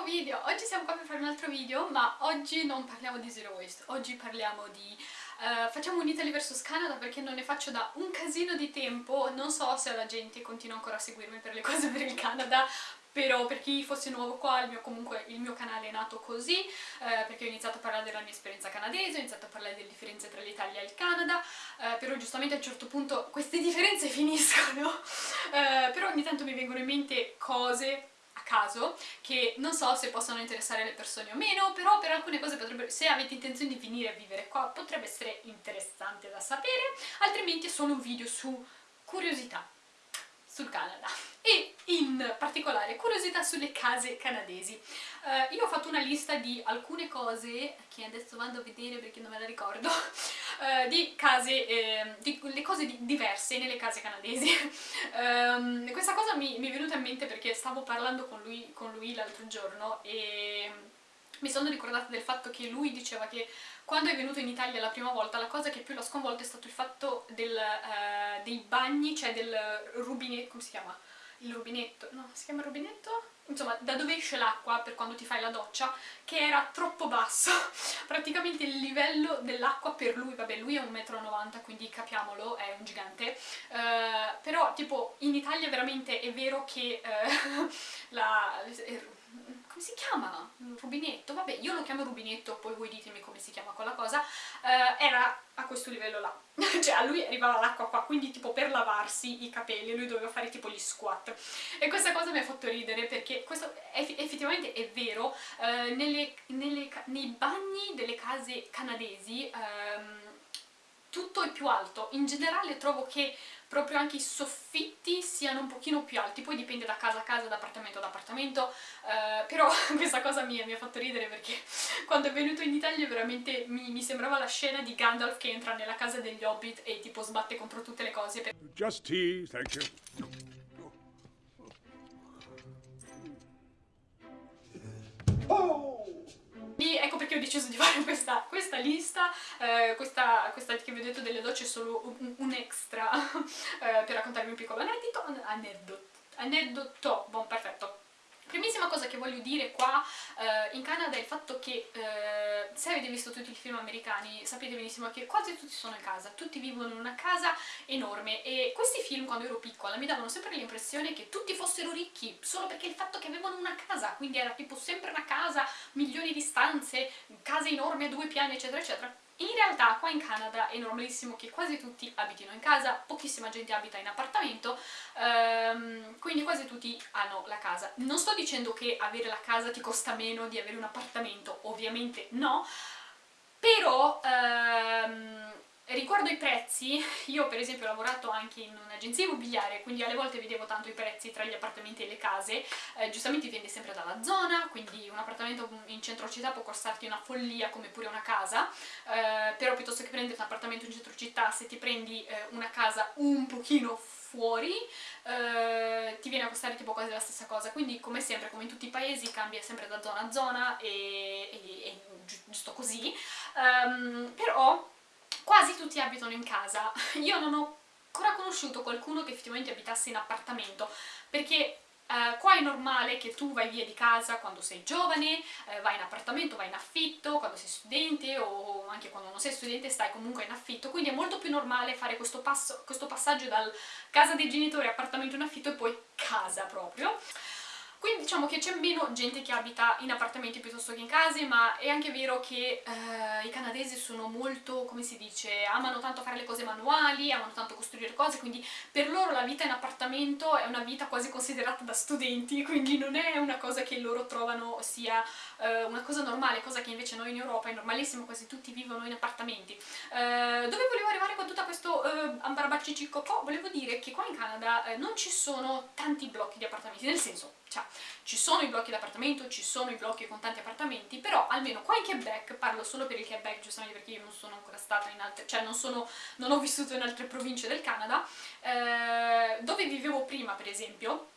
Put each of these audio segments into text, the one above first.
nuovo video! Oggi siamo qua per fare un altro video, ma oggi non parliamo di Zero Waste, oggi parliamo di... Uh, facciamo un Italy vs Canada perché non ne faccio da un casino di tempo, non so se la gente continua ancora a seguirmi per le cose per il Canada, però per chi fosse nuovo qua, il mio, comunque il mio canale è nato così, eh, perché ho iniziato a parlare della mia esperienza canadese, ho iniziato a parlare delle differenze tra l'Italia e il Canada, eh, però giustamente a un certo punto queste differenze finiscono, eh, però ogni tanto mi vengono in mente cose caso, che non so se possono interessare le persone o meno, però per alcune cose potrebbe, se avete intenzione di venire a vivere qua potrebbe essere interessante da sapere, altrimenti è solo un video su curiosità sul Canada e in particolare curiosità sulle case canadesi. Uh, io ho fatto una lista di alcune cose, che adesso vado a vedere perché non me la ricordo, uh, di case, eh, di, le cose di, diverse nelle case canadesi. um, questa cosa mi, mi, è venuta in mente perché stavo parlando con lui, con lui l'altro giorno e mi sono ricordata del fatto che lui diceva che quando è venuto in Italia la prima volta la cosa che più l'ha sconvolto è stato il fatto del, uh, dei bagni, cioè del rubinetto, come si chiama? Il rubinetto, no, si chiama rubinetto? Insomma, da dove esce l'acqua per quando ti fai la doccia, che era troppo basso. Praticamente il livello dell'acqua per lui, vabbè lui è 1,90 m, quindi capiamolo, è un gigante, uh, però tipo in Italia veramente è vero che uh, la come si chiama? Un rubinetto? Vabbè, io lo chiamo rubinetto, poi voi ditemi come si chiama quella cosa, uh, era a questo livello là. cioè a lui arrivava l'acqua qua, quindi tipo per lavarsi i capelli lui doveva fare tipo gli squat. E questa cosa mi ha fatto ridere perché questo eff effettivamente è vero, uh, nelle, nelle, nei bagni delle case canadesi um, tutto è più alto. In generale trovo che proprio anche i soffitti siano un pochino più alti, poi dipende da casa a casa, da appartamento ad appartamento, eh, però questa cosa mi, mi, ha fatto ridere perché quando è venuto in Italia veramente mi, mi, sembrava la scena di Gandalf che entra nella casa degli Hobbit e tipo sbatte contro tutte le cose. Per... Just tea, thank you. Perché ho deciso di fare questa, questa lista, eh, questa, questa, che vi ho detto delle docce è solo un, un extra eh, per raccontarvi un piccolo aneddoto, aneddoto, aneddoto, buon perfetto. Primissima cosa che voglio dire qua eh, in Canada è il fatto che eh, se avete visto tutti i film americani sapete benissimo che quasi tutti sono in casa, tutti vivono in una casa enorme e questi film quando ero piccola mi davano sempre l'impressione che tutti fossero ricchi solo perché il fatto che avevano una casa, quindi era tipo sempre una casa, milioni di stanze, case enormi a due piani eccetera eccetera in realtà qua in Canada è normalissimo che quasi tutti abitino in casa, pochissima gente abita in appartamento, ehm, quindi quasi tutti hanno la casa. Non sto dicendo che avere la casa ti costa meno di avere un appartamento, ovviamente no, però ehm, Riguardo i prezzi, io per esempio ho lavorato anche in un'agenzia immobiliare, quindi alle volte vedevo tanto i prezzi tra gli appartamenti e le case, eh, giustamente dipende sempre dalla zona, quindi un appartamento in centro città può costarti una follia come pure una casa, eh, però piuttosto che prendere un appartamento in centro città, se ti prendi eh, una casa un pochino fuori, eh, ti viene a costare tipo quasi la stessa cosa, quindi come sempre, come in tutti i paesi, cambia sempre da zona a zona e, e, e giusto così, um, però quasi tutti abitano in casa. Io non ho ancora conosciuto qualcuno che effettivamente abitasse in appartamento, perché Uh, qua è normale che tu vai via di casa quando sei giovane, uh, vai in appartamento, vai in affitto, quando sei studente o anche quando non sei studente stai comunque in affitto, quindi è molto più normale fare questo, passo, questo passaggio dal casa dei genitori, appartamento in affitto e poi casa proprio. Quindi diciamo che c'è meno gente che abita in appartamenti piuttosto che in case, ma è anche vero che eh, i canadesi sono molto, come si dice, amano tanto fare le cose manuali, amano tanto costruire cose, quindi per loro la vita in appartamento è una vita quasi considerata da studenti, quindi non è una cosa che loro trovano sia eh, una cosa normale, cosa che invece noi in Europa è normalissimo, quasi tutti vivono in appartamenti. Eh, dove volevo arrivare con tutto questo eh, ambarabacicicocò? Volevo dire che qua in Canada eh, non ci sono tanti blocchi di appartamenti, nel senso, cioè, ci sono i blocchi d'appartamento, ci sono i blocchi con tanti appartamenti, però almeno qua in Quebec, parlo solo per il Quebec, giustamente perché io non sono ancora stata in altre, cioè non, sono, non ho vissuto in altre province del Canada, eh, dove vivevo prima per esempio,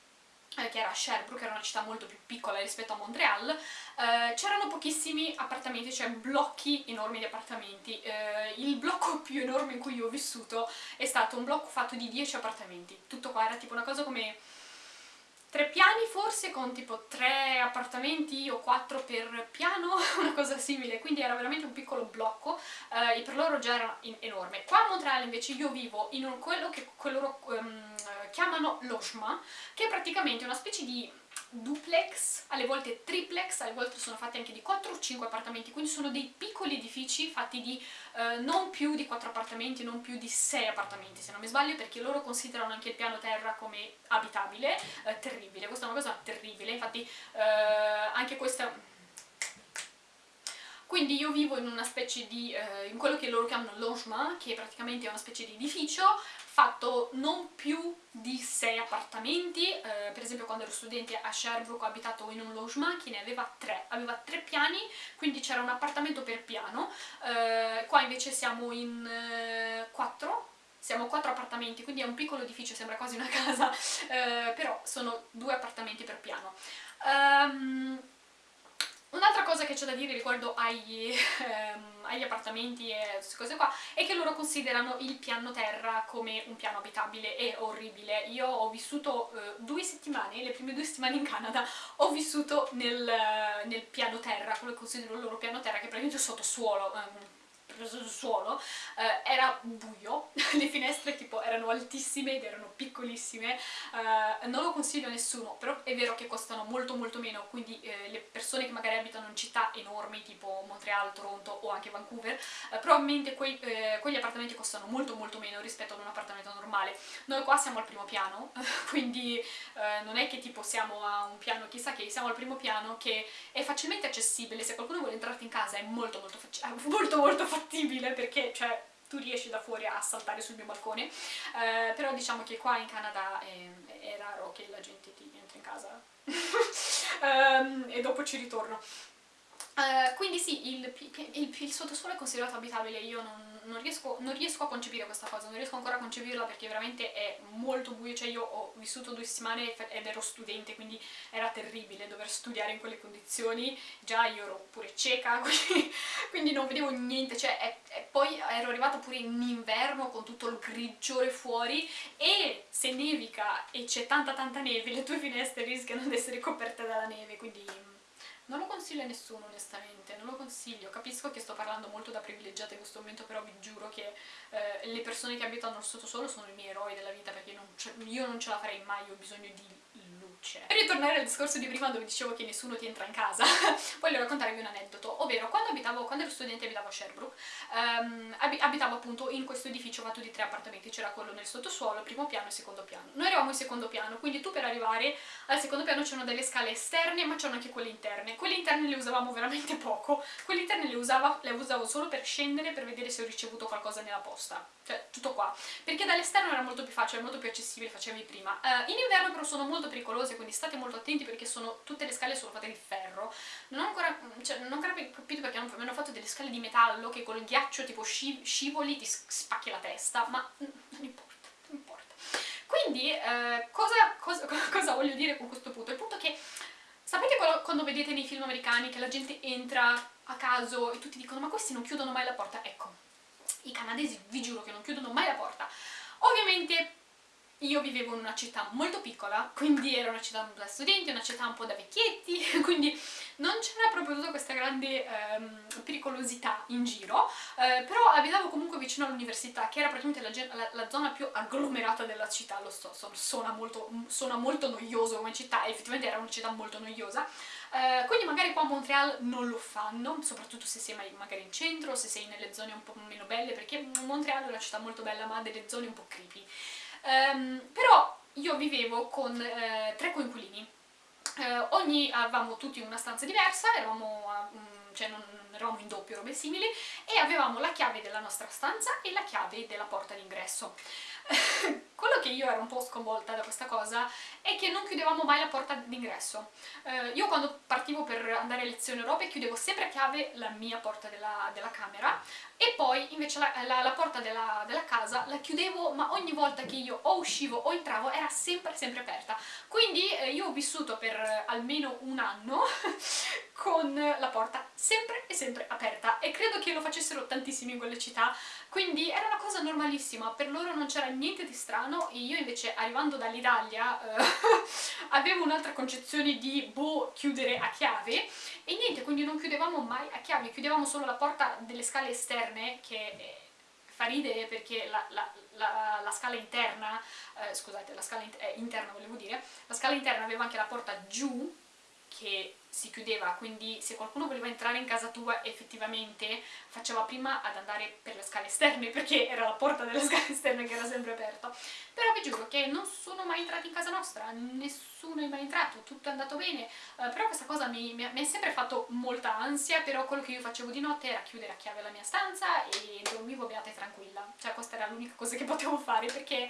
eh, che era Sherbrooke, era una città molto più piccola rispetto a Montreal, eh, c'erano pochissimi appartamenti, cioè blocchi enormi di appartamenti. Eh, il blocco più enorme in cui io ho vissuto è stato un blocco fatto di 10 appartamenti. Tutto qua era tipo una cosa come tre piani forse con tipo tre appartamenti o quattro per piano, una cosa simile, quindi era veramente un piccolo blocco eh, e per loro già era enorme. Qua a Montreal invece io vivo in un, quello che loro um, chiamano logement, che è praticamente una specie di duplex, alle volte triplex, alle volte sono fatti anche di 4 o 5 appartamenti, quindi sono dei piccoli edifici fatti di eh, non più di 4 appartamenti, non più di 6 appartamenti se non mi sbaglio, perché loro considerano anche il piano terra come abitabile, eh, terribile, questa è una cosa terribile, infatti eh, anche questa... Quindi io vivo in una specie di, eh, in quello che loro chiamano logement, che praticamente è una specie di edificio, fatto non più di sei appartamenti, eh, per esempio quando ero studente a Sherbrooke ho abitato in un che ne aveva tre, aveva tre piani, quindi c'era un appartamento per piano, eh, qua invece siamo in eh, quattro, siamo quattro appartamenti, quindi è un piccolo edificio, sembra quasi una casa, eh, però sono due appartamenti per piano. Um, Un'altra cosa che c'è da dire riguardo agli, ehm, agli, appartamenti e queste cose qua è che loro considerano il piano terra come un piano abitabile e orribile. Io ho vissuto eh, due settimane, le prime due settimane in Canada, ho vissuto nel, nel piano terra, quello che considero il loro piano terra, che è praticamente sottosuolo, ehm, suolo, eh, era buio, le finestre tipo erano altissime ed erano piccolissime, eh, non lo consiglio a nessuno, però è vero che costano molto molto meno, quindi eh, le persone che magari abitano in città enormi tipo Montreal, Toronto o anche Vancouver, eh, probabilmente quei, eh, quegli appartamenti costano molto molto meno rispetto ad un appartamento normale. Noi qua siamo al primo piano, quindi eh, non è che tipo siamo a un piano chissà che, siamo al primo piano che è facilmente accessibile, se qualcuno vuole entrarti in casa è molto molto, molto, molto facile fattibile perché cioè, tu riesci da fuori a saltare sul mio balcone, eh, però diciamo che qua in Canada è, è raro che la gente ti entri in casa um, e dopo ci ritorno. Uh, quindi sì, il, il, il, sottosuolo è considerato abitabile, io non, non, riesco, non, riesco, a concepire questa cosa, non riesco ancora a concepirla perché veramente è molto buio, cioè io ho vissuto due settimane ed ero studente, quindi era terribile dover studiare in quelle condizioni, già io ero pure cieca, quindi, quindi non vedevo niente, cioè è, è, poi ero arrivata pure in inverno con tutto il grigiore fuori e se nevica e c'è tanta tanta neve, le tue finestre rischiano di essere coperte dalla neve, quindi non lo consiglio a nessuno onestamente, non lo consiglio, capisco che sto parlando molto da privilegiata in questo momento, però vi giuro che eh, le persone che abitano al sottosolo sono i miei eroi della vita perché non io non ce la farei mai, ho bisogno di luce. Per ritornare al discorso di prima dove dicevo che nessuno ti entra in casa, voglio raccontarvi un aneddoto, ovvero quando, abitavo, quando ero studente abitavo a Sherbrooke, um, abitavo appunto in questo edificio fatto di tre appartamenti, c'era quello nel sottosuolo, primo piano e secondo piano. Noi eravamo in secondo piano, quindi tu per arrivare al secondo piano c'erano delle scale esterne, ma c'erano anche quelle interne. Quelle interne le usavamo veramente poco, quelle interne le, usava, le usavo solo per scendere, per vedere se ho ricevuto qualcosa nella posta, cioè tutto qua. Perché dall'esterno era molto più facile, molto più accessibile, facevi prima. Uh, in inverno però sono molto pericolose cose, quindi state molto attenti perché sono, tutte le scale sono fatte di ferro. Non ho ancora, cioè, non ho ancora capito perché mi hanno fatto delle scale di metallo che col ghiaccio tipo scivoli ti spacchi la testa, ma non importa, non importa. Quindi eh, cosa, cosa, cosa voglio dire con questo punto? Il punto è che sapete quando vedete nei film americani che la gente entra a caso e tutti dicono ma questi non chiudono mai la porta? Ecco, i canadesi vi giuro che non chiudono mai la porta. Ovviamente io vivevo in una città molto piccola, quindi era una città da studenti, una città un po' da vecchietti, quindi non c'era proprio tutta questa grande ehm, pericolosità in giro, eh, però abitavo comunque vicino all'università, che era praticamente la, la, la, zona più agglomerata della città, lo so, suona molto, suona molto noioso come città, effettivamente era una città molto noiosa, eh, quindi magari qua a Montreal non lo fanno, soprattutto se sei magari in centro, se sei nelle zone un po' meno belle, perché Montreal è una città molto bella ma ha delle zone un po' creepy. Um, però io vivevo con eh, tre coinquilini, eh, ogni avevamo tutti una stanza diversa, eravamo, um, cioè non, eravamo in doppio, robe simili, e avevamo la chiave della nostra stanza e la chiave della porta d'ingresso. Quello che io ero un po' sconvolta da questa cosa è che non chiudevamo mai la porta d'ingresso. Eh, io quando partivo per andare a lezioni europee chiudevo sempre a chiave la mia porta della, della camera e poi invece la, la, la porta della, della, casa la chiudevo ma ogni volta che io o uscivo o entravo era sempre sempre aperta. Quindi eh, io ho vissuto per almeno un anno con la porta sempre e sempre aperta. E credo che lo facessero tantissimi in quelle città. Quindi era una cosa normalissima, per loro non c'era niente di strano. E io invece arrivando dall'Italia eh, avevo un'altra concezione di boh, chiudere a chiave e niente, quindi non chiudevamo mai a chiave, chiudevamo solo la porta delle scale esterne che eh, fa ridere perché la, la, la, la scala interna, eh, scusate, la scala in, eh, interna volevo dire, la scala interna aveva anche la porta giù che si chiudeva, quindi se qualcuno voleva entrare in casa tua effettivamente faceva prima ad andare per le scale esterne perché era la porta delle scale esterne che era sempre aperta. Però vi giuro che non sono mai entrati in casa nostra, nessuno è mai entrato, tutto è andato bene, uh, però questa cosa mi, mi, mi ha sempre fatto molta ansia, però quello che io facevo di notte era chiudere a chiave la mia stanza e dormivo beata e tranquilla, cioè questa era l'unica cosa che potevo fare perché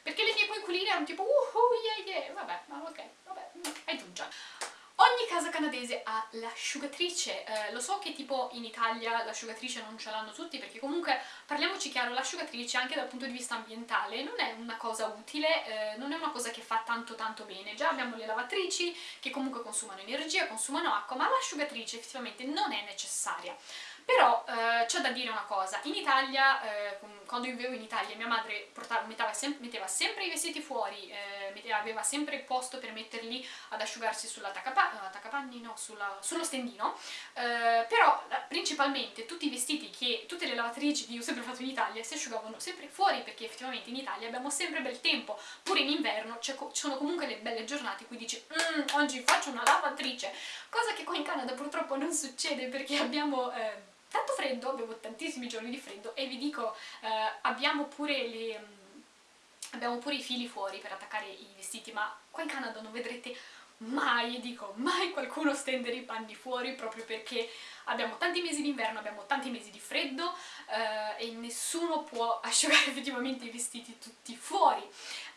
perché le mie coinquiline erano tipo uh, uh yeah yeah, vabbè, ma ok, vabbè, tu già. Ogni casa canadese ha l'asciugatrice, eh, lo so che tipo in Italia l'asciugatrice non ce l'hanno tutti perché comunque, parliamoci chiaro, l'asciugatrice anche dal punto di vista ambientale non è una cosa utile, eh, non è una cosa che fa tanto tanto bene, già abbiamo le lavatrici che comunque consumano energia, consumano acqua, ma l'asciugatrice effettivamente non è necessaria. Però eh, c'è da dire una cosa, in Italia, eh, quando io vivevo in Italia, mia madre portava, metteva, sem metteva, sempre i vestiti fuori, eh, metteva, aveva sempre il posto per metterli ad asciugarsi sull'attaccapanni, no, sulla, sullo stendino, eh, però principalmente tutti i vestiti che, tutte le lavatrici che io ho sempre fatto in Italia si asciugavano sempre fuori perché effettivamente in Italia abbiamo sempre bel tempo, pure in inverno ci sono comunque le belle giornate in dici mm, oggi faccio una lavatrice, cosa che qua in Canada purtroppo non succede perché abbiamo eh, tanto freddo, avevo tantissimi giorni di freddo e vi dico, eh, abbiamo pure le... Mm, abbiamo pure i fili fuori per attaccare i vestiti, ma qua in Canada non vedrete mai, dico mai qualcuno stendere i panni fuori proprio perché abbiamo tanti mesi d'inverno, abbiamo tanti mesi di freddo eh, e nessuno può asciugare effettivamente i vestiti tutti fuori.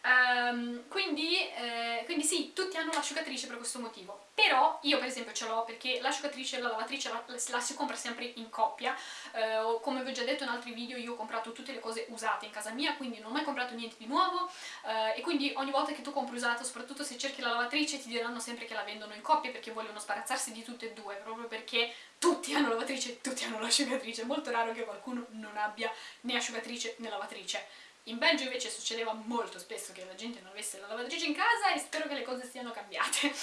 Um, quindi, eh, quindi, sì, tutti hanno l'asciugatrice per questo motivo, però io per esempio ce l'ho perché l'asciugatrice e la lavatrice la, la, si compra sempre in coppia, eh, come vi ho già detto in altri video io ho comprato tutte le cose usate in casa mia, quindi non ho mai comprato niente di nuovo. Eh, e quindi ogni volta che tu compri usato, soprattutto se cerchi la lavatrice, ti diranno sempre che la vendono in coppia perché vogliono sbarazzarsi di tutte e due, proprio perché tutti hanno lavatrice e tutti hanno l'asciugatrice, è molto raro che qualcuno non abbia né asciugatrice né lavatrice. In Belgio invece succedeva molto spesso che la gente non avesse la lavatrice in casa e spero che le cose siano cambiate.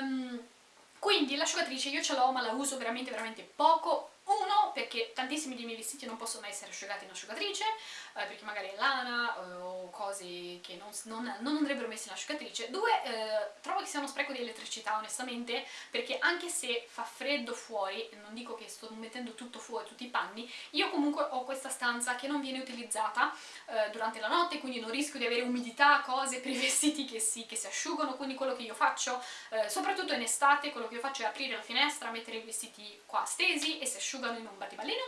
um, quindi l'asciugatrice io ce l'ho ma la uso veramente veramente poco uno, perché tantissimi dei miei vestiti non possono essere asciugati in asciugatrice, eh, perché magari è lana eh, o cose che non, non, non, andrebbero messe in asciugatrice. Due, eh, trovo che sia uno spreco di elettricità, onestamente, perché anche se fa freddo fuori, non dico che sto mettendo tutto fuori, tutti i panni, io comunque ho questa stanza che non viene utilizzata eh, durante la notte, quindi non rischio di avere umidità, cose per i vestiti che si, che si asciugano, quindi quello che io faccio, eh, soprattutto in estate, quello che io faccio è aprire la finestra, mettere i vestiti qua stesi e si asciugano asciugano in un battipallino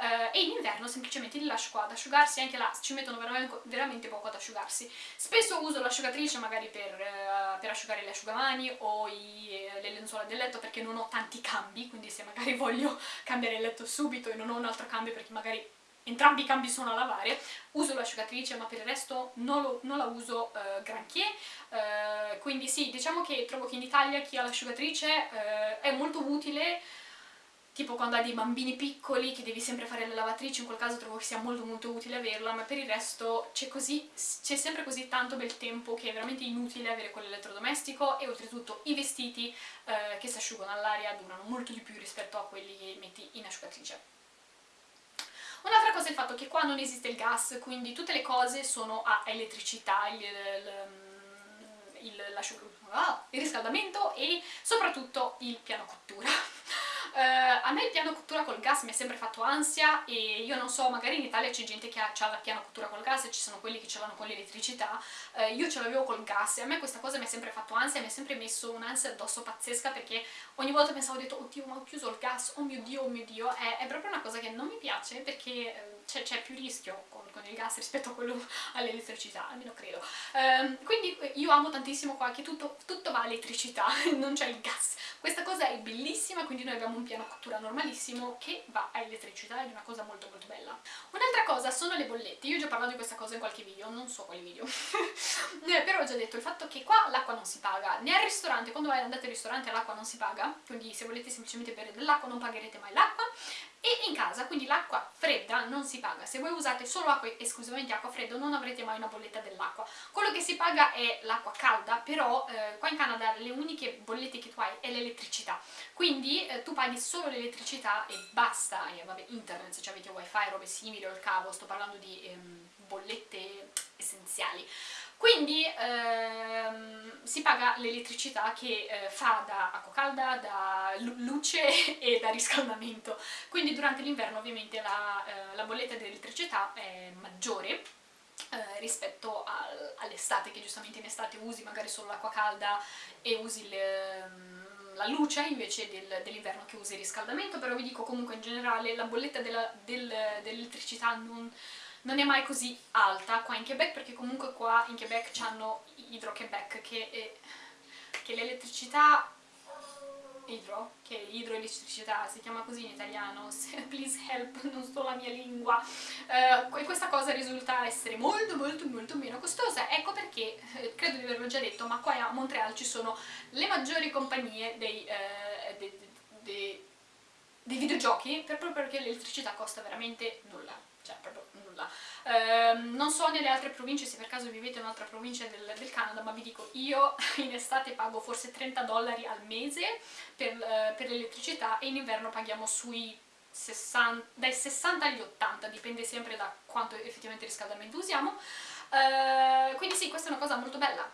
eh, e in inverno semplicemente li lascio qua ad asciugarsi, anche là ci mettono veramente, poco ad asciugarsi. Spesso uso l'asciugatrice magari per, uh, per, asciugare le asciugamani o i, eh, le lenzuola del letto perché non ho tanti cambi, quindi se magari voglio cambiare il letto subito e non ho un altro cambio perché magari entrambi i cambi sono a lavare, uso l'asciugatrice ma per il resto non, lo, non la uso uh, granché, uh, quindi sì, diciamo che trovo che in Italia chi ha l'asciugatrice uh, è molto utile tipo quando hai dei bambini piccoli che devi sempre fare le lavatrici, in quel caso trovo che sia molto molto utile averla, ma per il resto c'è sempre così tanto bel tempo che è veramente inutile avere quell'elettrodomestico e oltretutto i vestiti eh, che si asciugano all'aria durano molto di più rispetto a quelli che metti in asciugatrice. Un'altra cosa è il fatto che qua non esiste il gas, quindi tutte le cose sono a elettricità, il, il, il, ah, il riscaldamento e soprattutto il piano cottura. Uh, a me il piano cottura col gas mi ha sempre fatto ansia e io non so, magari in Italia c'è gente che ha, ha il piano cottura col gas e ci sono quelli che ce l'hanno con l'elettricità, uh, io ce l'avevo col gas e a me questa cosa mi ha sempre fatto ansia, mi ha sempre messo un'ansia addosso pazzesca perché ogni volta pensavo, ho detto, oddio ma ho chiuso il gas, oh mio dio, oh mio dio, è, è proprio una cosa che non mi piace perché uh, c'è più rischio con, con, il gas rispetto a quello all'elettricità, almeno credo. Um, quindi io amo tantissimo qua che tutto, tutto va a elettricità, non c'è il gas, Questa cosa è bellissima, quindi noi abbiamo un piano cottura normalissimo che va a elettricità ed è una cosa molto molto bella. Un'altra cosa sono le bollette, io ho già parlato di questa cosa in qualche video, non so quali video, eh, però ho già detto il fatto che qua l'acqua non si paga, né al ristorante, quando andate al ristorante l'acqua non si paga, quindi se volete semplicemente bere dell'acqua non pagherete mai l'acqua, e in casa, quindi l'acqua fredda non si paga, se voi usate solo acqua, esclusivamente acqua fredda non avrete mai una bolletta dell'acqua, quello che si paga è l'acqua calda, però eh, qua in Canada le uniche bollette che tu hai è l'elettricità, quindi eh, tu paghi solo l'elettricità e basta, e vabbè internet se avete wifi, robe simili o il cavo, sto parlando di ehm, bollette essenziali. Quindi ehm, si paga l'elettricità che eh, fa da acqua calda, da luce e da riscaldamento. Quindi durante l'inverno ovviamente la, eh, la bolletta dell'elettricità è maggiore eh, rispetto al, all'estate, che giustamente in estate usi magari solo l'acqua calda e usi le, ehm, la luce invece del, dell'inverno che usi il riscaldamento, però vi dico comunque in generale la bolletta del, dell'elettricità non non è mai così alta qua in Quebec perché comunque qua in Quebec hanno Hydro-Quebec che è che l'elettricità idro, che idroelettricità, si chiama così in italiano, please help, non so la mia lingua, uh, questa cosa risulta essere molto molto molto meno costosa, ecco perché, eh, credo di averlo già detto, ma qua a Montreal ci sono le maggiori compagnie dei, uh, dei, dei, dei videogiochi, proprio perché l'elettricità costa veramente nulla, cioè proprio nulla. Eh, non so nelle altre province, se per caso vivete in un'altra provincia del, del, Canada, ma vi dico, io in estate pago forse 30 dollari al mese per, eh, per l'elettricità e in inverno paghiamo sui 60, dai 60 agli 80, dipende sempre da quanto effettivamente riscaldamento usiamo. Eh, quindi sì, questa è una cosa molto bella.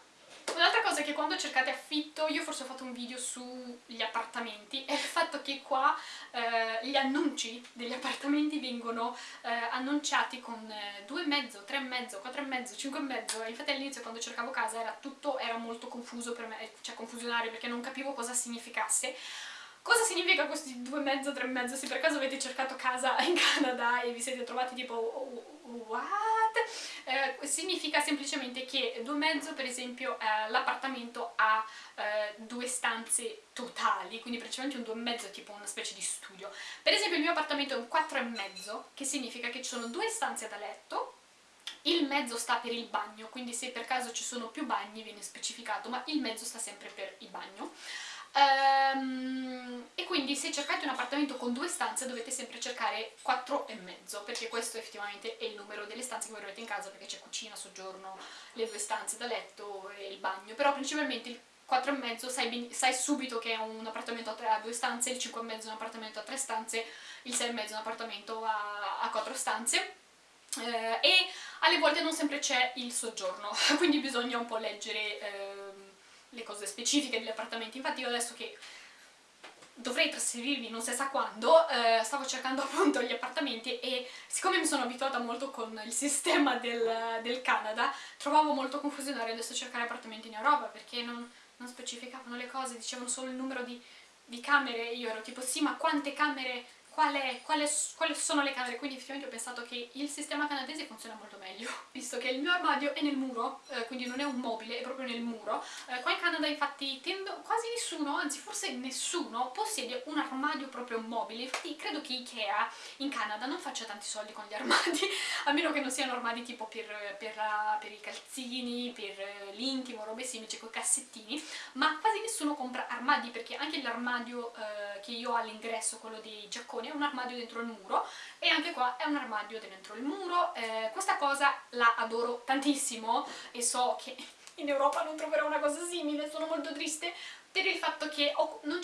Un'altra cosa è che quando cercate affitto, io forse ho fatto un video sugli appartamenti, è il fatto che qua eh, gli annunci degli appartamenti vengono eh, annunciati con eh, 2,5, 3,5, 4,5, 5,5 infatti all'inizio quando cercavo casa era tutto era molto confuso per me, cioè confusionario perché non capivo cosa significasse. Cosa significa questi due mezzo, tre mezzo? Se per caso avete cercato casa in Canada e vi siete trovati tipo what? Eh, significa semplicemente che due mezzo, per esempio, eh, l'appartamento ha eh, due stanze totali, quindi praticamente un due mezzo è tipo una specie di studio. Per esempio il mio appartamento è un quattro e mezzo, che significa che ci sono due stanze da letto, il mezzo sta per il bagno, quindi se per caso ci sono più bagni viene specificato, ma il mezzo sta sempre per il bagno. Um, e quindi se cercate un appartamento con due stanze dovete sempre cercare 4 e mezzo perché questo effettivamente è il numero delle stanze che voi in casa perché c'è cucina, soggiorno, le due stanze da letto e il bagno. Però principalmente il 4 e mezzo sai, sai subito che è un appartamento a, tre, a due stanze, il 5 e mezzo è un appartamento a tre stanze, il 6 e mezzo è un appartamento a, a quattro stanze. Eh, e alle volte non sempre c'è il soggiorno quindi bisogna un po' leggere eh, le cose specifiche degli appartamenti, infatti io adesso che dovrei trasferirmi non si sa quando, eh, stavo cercando appunto gli appartamenti e siccome mi sono abituata molto con il sistema del, del Canada, trovavo molto confusionario adesso cercare appartamenti in Europa perché non, non specificavano le cose, dicevano solo il numero di, di camere, io ero tipo sì ma quante camere quale, quale, quali sono le camere, quindi effettivamente ho pensato che il sistema canadese funziona molto meglio, visto che il mio armadio è nel muro, eh, quindi non è un mobile, è proprio nel muro. Eh, qua in Canada infatti tendo, quasi nessuno, anzi forse nessuno, possiede un armadio proprio mobile, infatti credo che Ikea in Canada non faccia tanti soldi con gli armadi, a meno che non siano armadi tipo per, per, per i calzini, per l'intimo, robe simili, con i cassettini, ma quasi nessuno compra armadi perché anche l'armadio eh, che io ho all'ingresso, quello dei giacconi, è un armadio dentro il muro e anche qua è un armadio dentro il muro. Eh, questa cosa la adoro tantissimo e so che in Europa non troverò una cosa simile, sono molto triste per il fatto che non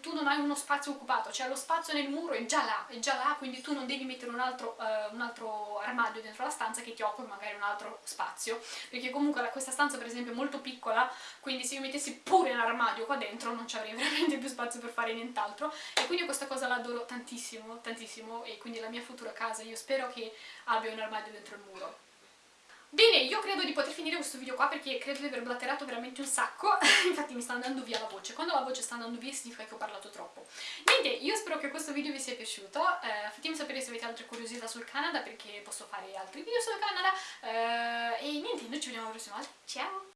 tu non hai uno spazio occupato, cioè lo spazio nel muro è già là, è già là, quindi tu non devi mettere un altro, uh, un altro armadio dentro la stanza che ti occupi magari un altro spazio, perché comunque questa stanza per esempio è molto piccola, quindi se io mettessi pure un armadio qua dentro non ci avrei veramente più spazio per fare nient'altro, e quindi questa cosa l'adoro tantissimo, tantissimo, e quindi la mia futura casa io spero che abbia un armadio dentro il muro. Bene, io credo di poter finire questo video qua perché credo di aver blatterato veramente un sacco, infatti mi sta andando via la voce, quando la voce sta andando via significa che ho parlato troppo. Niente, io spero che questo video vi sia piaciuto, eh, fatemi sapere se avete altre curiosità sul Canada perché posso fare altri video sul Canada, eh, e niente, noi ci vediamo alla prossima volta, ciao!